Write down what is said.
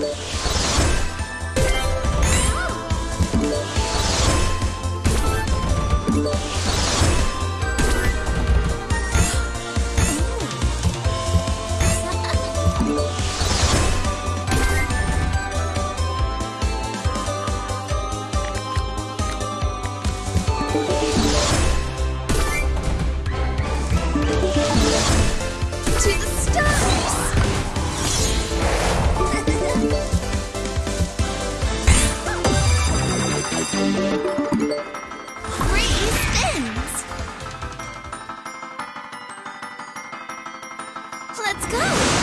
Bye. Let's go!